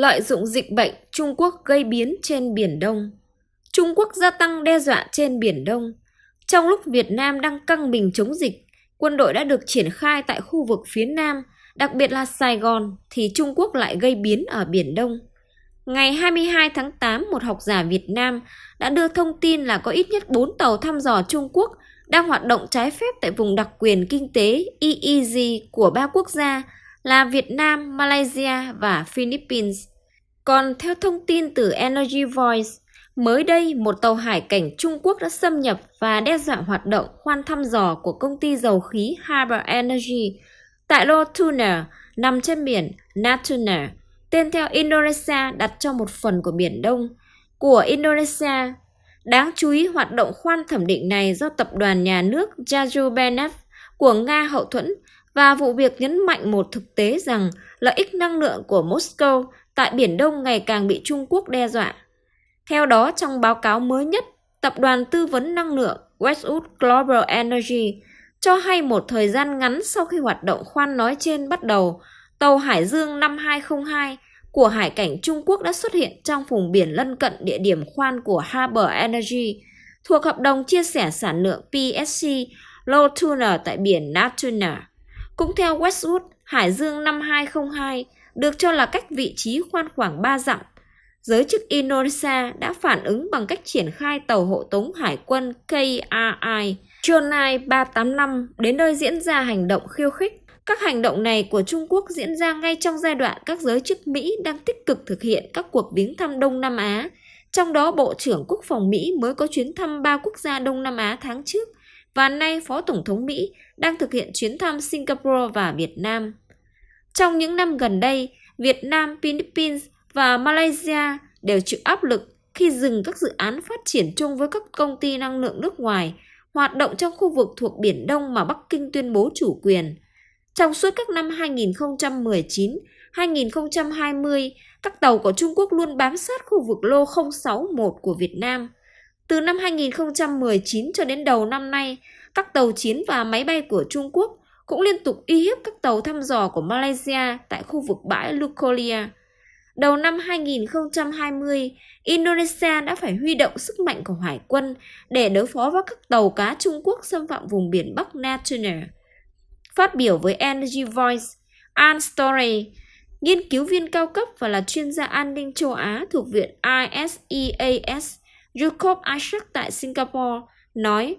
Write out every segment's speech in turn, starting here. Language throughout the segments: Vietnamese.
Lợi dụng dịch bệnh, Trung Quốc gây biến trên Biển Đông. Trung Quốc gia tăng đe dọa trên Biển Đông. Trong lúc Việt Nam đang căng mình chống dịch, quân đội đã được triển khai tại khu vực phía Nam, đặc biệt là Sài Gòn, thì Trung Quốc lại gây biến ở Biển Đông. Ngày 22 tháng 8, một học giả Việt Nam đã đưa thông tin là có ít nhất 4 tàu thăm dò Trung Quốc đang hoạt động trái phép tại vùng đặc quyền kinh tế EEZ của ba quốc gia là Việt Nam, Malaysia và Philippines. Còn theo thông tin từ Energy Voice, mới đây một tàu hải cảnh Trung Quốc đã xâm nhập và đe dọa hoạt động khoan thăm dò của công ty dầu khí Harbour Energy tại Lô Tuna nằm trên biển Natuna, tên theo Indonesia đặt cho một phần của Biển Đông của Indonesia. Đáng chú ý hoạt động khoan thẩm định này do tập đoàn nhà nước Yajubanev của Nga hậu thuẫn và vụ việc nhấn mạnh một thực tế rằng lợi ích năng lượng của Moscow tại Biển Đông ngày càng bị Trung Quốc đe dọa. Theo đó, trong báo cáo mới nhất, Tập đoàn Tư vấn Năng lượng Westwood Global Energy cho hay một thời gian ngắn sau khi hoạt động khoan nói trên bắt đầu, tàu Hải Dương 5202 của Hải cảnh Trung Quốc đã xuất hiện trong vùng biển lân cận địa điểm khoan của Harbor Energy thuộc hợp đồng chia sẻ sản lượng PSC Low tuner tại biển Natuna. Cũng theo Westwood, Hải Dương năm 2002 được cho là cách vị trí khoan khoảng 3 dặm. Giới chức Indonesia đã phản ứng bằng cách triển khai tàu hộ tống hải quân KRI Chonai 385 đến nơi diễn ra hành động khiêu khích. Các hành động này của Trung Quốc diễn ra ngay trong giai đoạn các giới chức Mỹ đang tích cực thực hiện các cuộc viếng thăm Đông Nam Á, trong đó Bộ trưởng Quốc phòng Mỹ mới có chuyến thăm ba quốc gia Đông Nam Á tháng trước và nay Phó Tổng thống Mỹ đang thực hiện chuyến thăm Singapore và Việt Nam. Trong những năm gần đây, Việt Nam, Philippines và Malaysia đều chịu áp lực khi dừng các dự án phát triển chung với các công ty năng lượng nước ngoài hoạt động trong khu vực thuộc Biển Đông mà Bắc Kinh tuyên bố chủ quyền. Trong suốt các năm 2019, 2020, các tàu của Trung Quốc luôn bám sát khu vực lô 061 của Việt Nam. Từ năm 2019 cho đến đầu năm nay, các tàu chiến và máy bay của Trung Quốc cũng liên tục uy hiếp các tàu thăm dò của Malaysia tại khu vực bãi Lukolia. Đầu năm 2020, Indonesia đã phải huy động sức mạnh của hải quân để đối phó với các tàu cá Trung Quốc xâm phạm vùng biển Bắc Natuna. Phát biểu với Energy Voice, Ann Story, nghiên cứu viên cao cấp và là chuyên gia an ninh châu Á thuộc viện ISEAS, Jacob Isaac tại Singapore, nói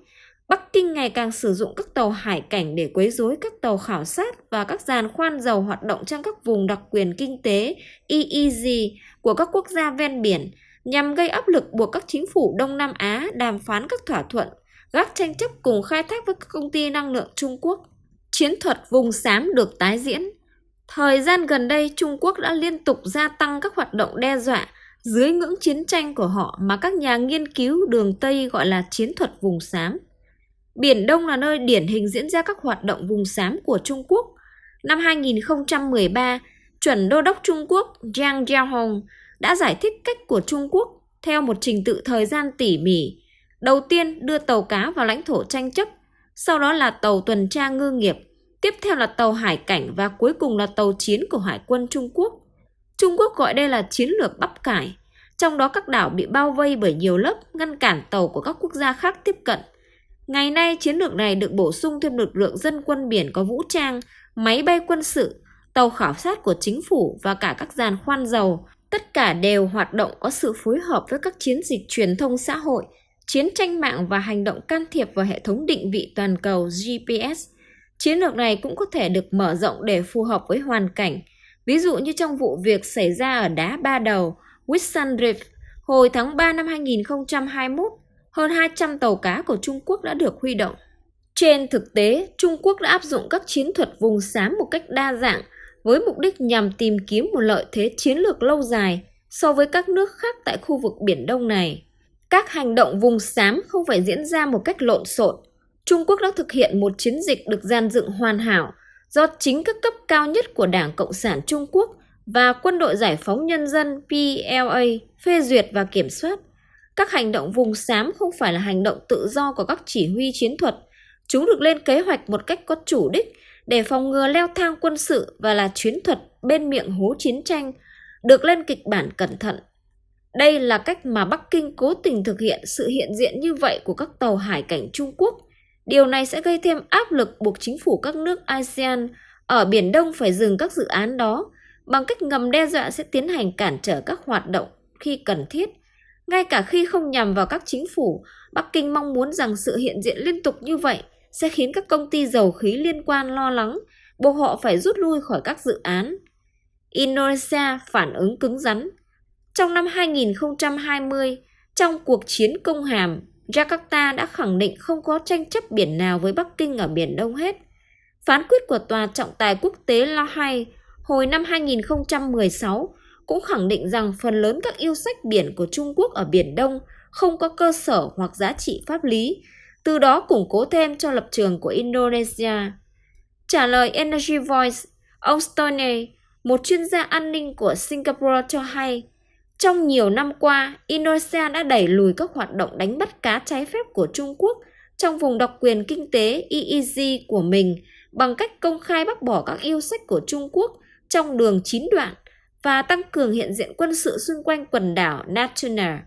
Bắc Kinh ngày càng sử dụng các tàu hải cảnh để quấy rối các tàu khảo sát và các giàn khoan dầu hoạt động trong các vùng đặc quyền kinh tế EEZ của các quốc gia ven biển nhằm gây áp lực buộc các chính phủ Đông Nam Á đàm phán các thỏa thuận, gác tranh chấp cùng khai thác với các công ty năng lượng Trung Quốc. Chiến thuật vùng xám được tái diễn. Thời gian gần đây, Trung Quốc đã liên tục gia tăng các hoạt động đe dọa dưới ngưỡng chiến tranh của họ mà các nhà nghiên cứu đường Tây gọi là chiến thuật vùng xám. Biển Đông là nơi điển hình diễn ra các hoạt động vùng xám của Trung Quốc. Năm 2013, chuẩn đô đốc Trung Quốc Jiang Jiahong đã giải thích cách của Trung Quốc theo một trình tự thời gian tỉ mỉ. Đầu tiên đưa tàu cá vào lãnh thổ tranh chấp, sau đó là tàu tuần tra ngư nghiệp, tiếp theo là tàu hải cảnh và cuối cùng là tàu chiến của Hải quân Trung Quốc. Trung Quốc gọi đây là chiến lược bắp cải, trong đó các đảo bị bao vây bởi nhiều lớp ngăn cản tàu của các quốc gia khác tiếp cận. Ngày nay, chiến lược này được bổ sung thêm lực lượng dân quân biển có vũ trang, máy bay quân sự, tàu khảo sát của chính phủ và cả các giàn khoan dầu. Tất cả đều hoạt động có sự phối hợp với các chiến dịch truyền thông xã hội, chiến tranh mạng và hành động can thiệp vào hệ thống định vị toàn cầu GPS. Chiến lược này cũng có thể được mở rộng để phù hợp với hoàn cảnh. Ví dụ như trong vụ việc xảy ra ở đá ba đầu, Whitsun Reef, hồi tháng 3 năm 2021, hơn 200 tàu cá của Trung Quốc đã được huy động. Trên thực tế, Trung Quốc đã áp dụng các chiến thuật vùng xám một cách đa dạng với mục đích nhằm tìm kiếm một lợi thế chiến lược lâu dài so với các nước khác tại khu vực Biển Đông này. Các hành động vùng xám không phải diễn ra một cách lộn xộn. Trung Quốc đã thực hiện một chiến dịch được gian dựng hoàn hảo do chính các cấp cao nhất của Đảng Cộng sản Trung Quốc và Quân đội Giải phóng Nhân dân PLA phê duyệt và kiểm soát. Các hành động vùng xám không phải là hành động tự do của các chỉ huy chiến thuật. Chúng được lên kế hoạch một cách có chủ đích để phòng ngừa leo thang quân sự và là chiến thuật bên miệng hố chiến tranh. được lên kịch bản cẩn thận. Đây là cách mà Bắc Kinh cố tình thực hiện sự hiện diện như vậy của các tàu hải cảnh Trung Quốc. Điều này sẽ gây thêm áp lực buộc chính phủ các nước ASEAN ở Biển Đông phải dừng các dự án đó bằng cách ngầm đe dọa sẽ tiến hành cản trở các hoạt động khi cần thiết. Ngay cả khi không nhằm vào các chính phủ, Bắc Kinh mong muốn rằng sự hiện diện liên tục như vậy sẽ khiến các công ty dầu khí liên quan lo lắng, buộc họ phải rút lui khỏi các dự án. Indonesia phản ứng cứng rắn. Trong năm 2020, trong cuộc chiến công hàm, Jakarta đã khẳng định không có tranh chấp biển nào với Bắc Kinh ở Biển Đông hết. Phán quyết của Tòa trọng tài quốc tế La Hay hồi năm 2016 cũng khẳng định rằng phần lớn các yêu sách biển của Trung Quốc ở Biển Đông không có cơ sở hoặc giá trị pháp lý, từ đó củng cố thêm cho lập trường của Indonesia. Trả lời Energy Voice, ông Stoney, một chuyên gia an ninh của Singapore cho hay, trong nhiều năm qua, Indonesia đã đẩy lùi các hoạt động đánh bắt cá trái phép của Trung Quốc trong vùng độc quyền kinh tế EEZ của mình bằng cách công khai bác bỏ các yêu sách của Trung Quốc trong đường chín đoạn và tăng cường hiện diện quân sự xung quanh quần đảo Natuna.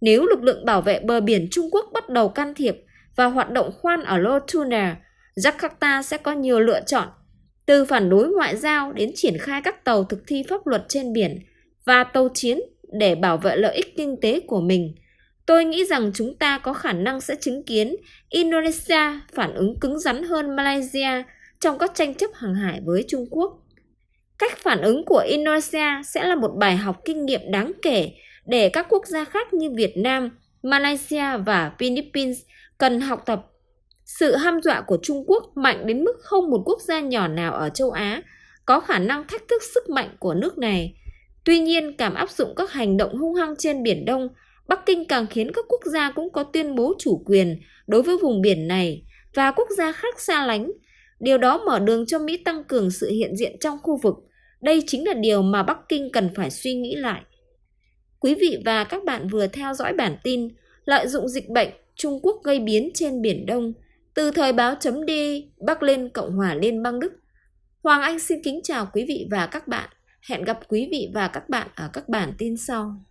Nếu lực lượng bảo vệ bờ biển Trung Quốc bắt đầu can thiệp và hoạt động khoan ở Lotuna, Jakarta sẽ có nhiều lựa chọn, từ phản đối ngoại giao đến triển khai các tàu thực thi pháp luật trên biển và tàu chiến để bảo vệ lợi ích kinh tế của mình. Tôi nghĩ rằng chúng ta có khả năng sẽ chứng kiến Indonesia phản ứng cứng rắn hơn Malaysia trong các tranh chấp hàng hải với Trung Quốc. Cách phản ứng của Indonesia sẽ là một bài học kinh nghiệm đáng kể để các quốc gia khác như Việt Nam, Malaysia và Philippines cần học tập. Sự ham dọa của Trung Quốc mạnh đến mức không một quốc gia nhỏ nào ở châu Á có khả năng thách thức sức mạnh của nước này. Tuy nhiên, cảm áp dụng các hành động hung hăng trên Biển Đông, Bắc Kinh càng khiến các quốc gia cũng có tuyên bố chủ quyền đối với vùng biển này và quốc gia khác xa lánh. Điều đó mở đường cho Mỹ tăng cường sự hiện diện trong khu vực. Đây chính là điều mà Bắc Kinh cần phải suy nghĩ lại. Quý vị và các bạn vừa theo dõi bản tin Lợi dụng dịch bệnh Trung Quốc gây biến trên Biển Đông từ thời báo chấm đi Bắc lên Cộng hòa Liên bang Đức. Hoàng Anh xin kính chào quý vị và các bạn. Hẹn gặp quý vị và các bạn ở các bản tin sau.